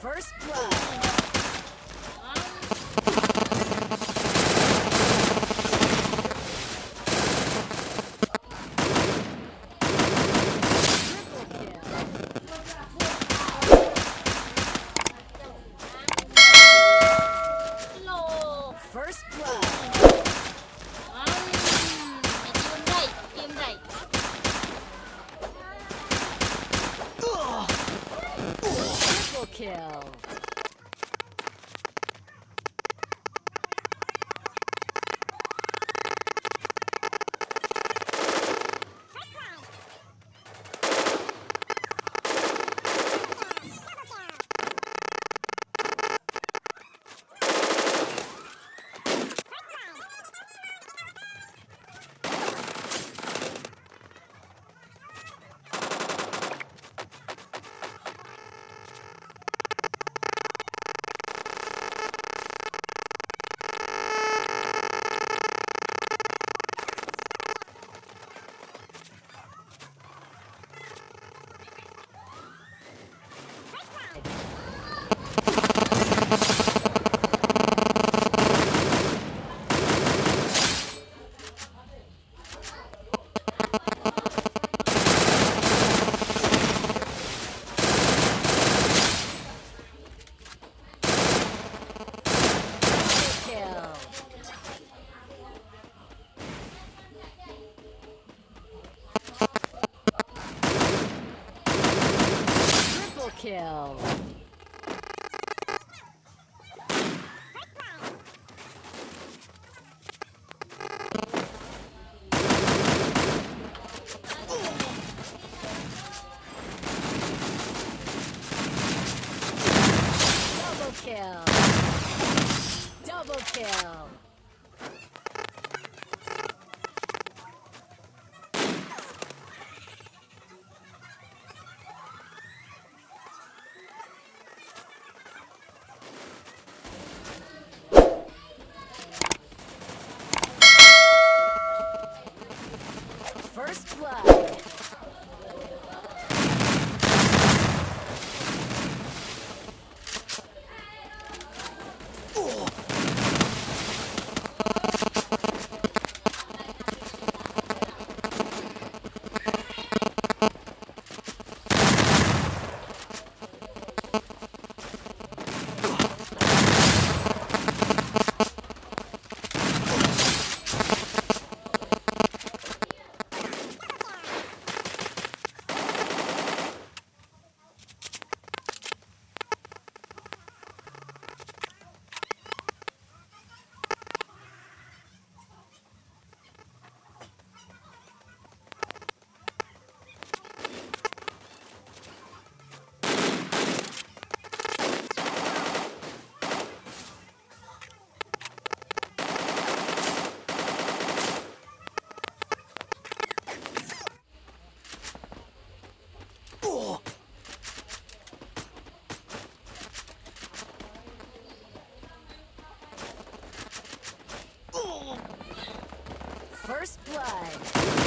First blood. Kill. Kill. Kill. Double kill. Double kill. alive.